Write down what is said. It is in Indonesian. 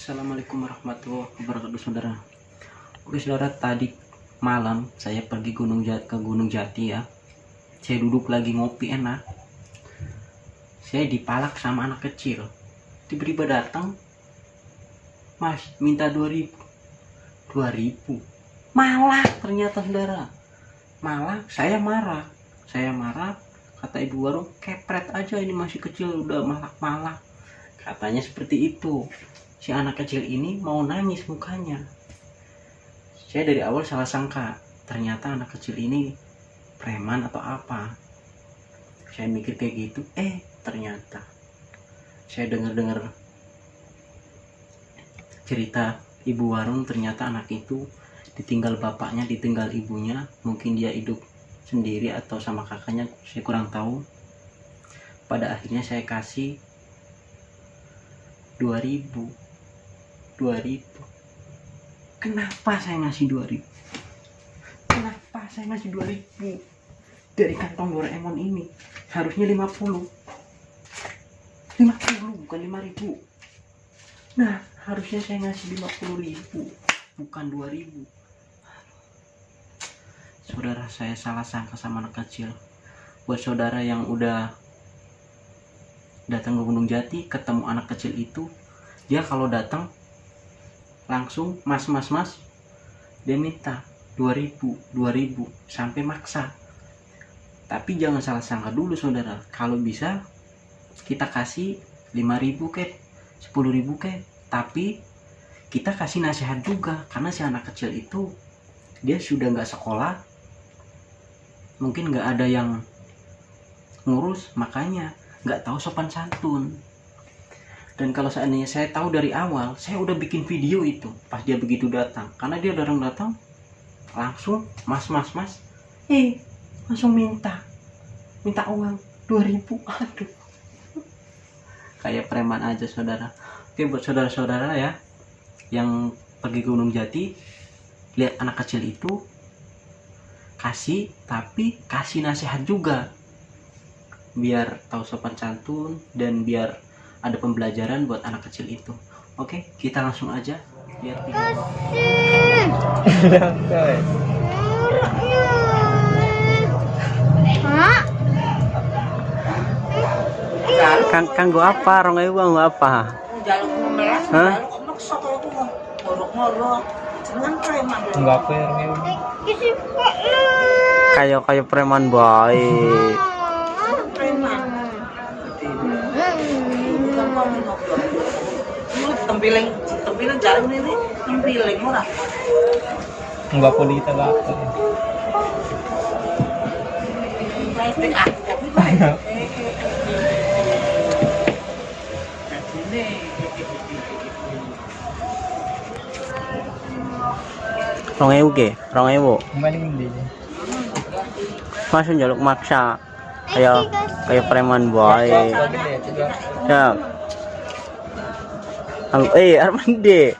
Assalamualaikum warahmatullahi wabarakatuh saudara. Oke saudara tadi malam saya pergi gunung Jati, ke Gunung Jati ya. Saya duduk lagi ngopi enak. Saya dipalak sama anak kecil. Tiba-tiba datang Mas minta 2000 2000 Malah ternyata saudara. Malah? Saya marah. Saya marah? Kata ibu warung kepret aja ini masih kecil udah malak-malak. Katanya seperti itu si anak kecil ini mau nangis mukanya. Saya dari awal salah sangka, ternyata anak kecil ini preman atau apa. Saya mikir kayak gitu, eh ternyata saya dengar-dengar cerita ibu warung ternyata anak itu ditinggal bapaknya, ditinggal ibunya, mungkin dia hidup sendiri atau sama kakaknya, saya kurang tahu. Pada akhirnya saya kasih 2000 2000 kenapa saya ngasih 2000 kenapa saya ngasih 2000 dari kantong Doraemon ini harusnya 50 50 bukan 5000 nah harusnya saya ngasih 50.000 bukan 2000 saudara saya salah sangka sama anak kecil. Buat saudara yang udah datang ke Gunung Jati ketemu anak kecil itu dia kalau datang langsung mas mas mas. Dia minta 2000 2000 sampai maksa. Tapi jangan salah sangka dulu saudara. Kalau bisa kita kasih 5000 ke 10000 ke tapi kita kasih nasihat juga karena si anak kecil itu dia sudah nggak sekolah. Mungkin nggak ada yang ngurus makanya nggak tahu sopan santun dan kalau seandainya saya tahu dari awal saya udah bikin video itu pas dia begitu datang. Karena dia udah datang langsung mas mas mas eh langsung minta minta uang 2000 aduh. Kayak preman aja saudara. Oke buat saudara-saudara ya yang pergi ke Gunung Jati lihat anak kecil itu kasih tapi kasih nasihat juga. Biar tahu sopan santun dan biar ada pembelajaran buat anak kecil itu oke kita langsung aja lihat video Kang kang gua apa? Rong ewu gua apa? Jaluk memelas, Hah? jaluk maksa kalau tuh ngorok-ngorok. Enggak ya Remi? Kayak kayak preman baik. Tempiling, tempiling jalan ini, tempiling murah. Enggak apa kita ah, baik. Ini. Rong ewu ke? Rong ewu. Masuk jaluk maksa. Kayak kayak preman baik. Gede, Al eh Arman D.